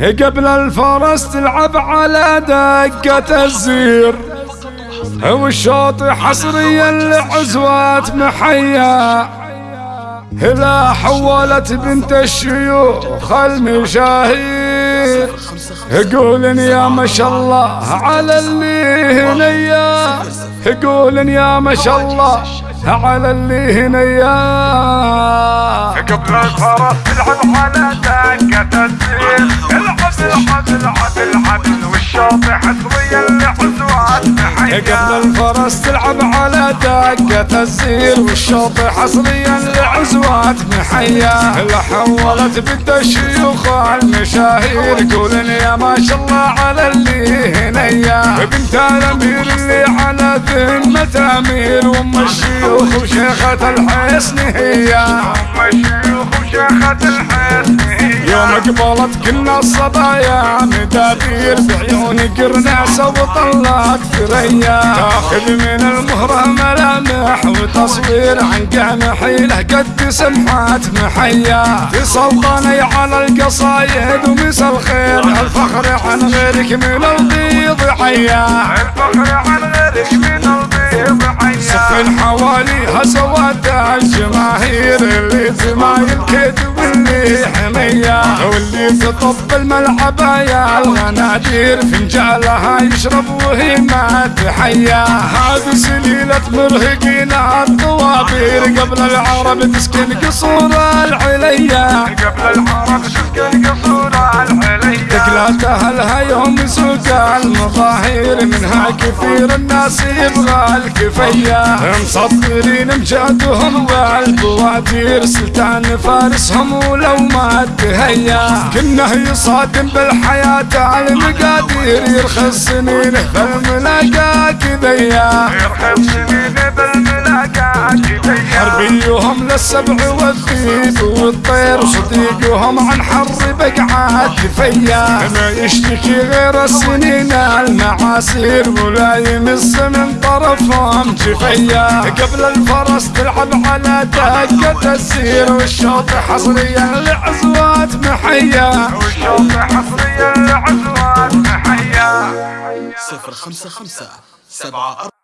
قبل الفرس تلعب على دقة الزير. والشوط حصريا لعزوات محيا. هلا حولت بنت الشيوخ المشاهير يقولن يا ما شاء الله على اللي هنيا يقولن يا ما شاء الله على اللي هنيا قبل الفرس تلعب على دقة الزين قبل الفرس تلعب على دقة الزير والشوط حصريا لعزوات محيا. حولت بنت الشيوخ المشاهير قولن يا ما شاء الله على اللي هنيا بنت الأمير اللي على ذمة امير وام الشيوخ وشيخة الحسن هي. وشيخة يوم قبلت كنا الصبايا مدابير بعيون قرناسة وطلعت ثريا تاخذ من المهرة ملامح وتصوير عن قام حيله قد سمحات محيا. في سلطاني على القصايد ومس الخير الفخر عن غيرك من البيض حيا الفخر عن غيرك من البيض حيا سفن حواليها سواد الجماهير اللي حمية واللي تطب الملعب يا الغنادير فنجالها يشرب وهي ما تحيا. هذه سليلة مرهقين الطوابير. قبل العرب تسكن قصور العليا. قبل العرب تسكن قصور تقلات اهلها يوم سوق المظاهر منها كثير الناس يبغى الكفية مسطرين مجادهم والبوادير سلطان فارسهم ولو ما تهيأ. كنه يصادم بالحياة المقادير. يرخص سنينه بالملاقى كذيا يرخص سنين بالملاقى كذيا حربيهم للسبع والذيب والطير صديقهم عن حر بقعات فيا. ما يشتكي غير السنين المعاصير ولا يمس من طرفهم جفيا. قبل الفرس تلعب على دقة السير والشوط حصريا لعزوات محيا. والشوط حصريا لعزوات محيا. صفر خمسة خمسة سبعة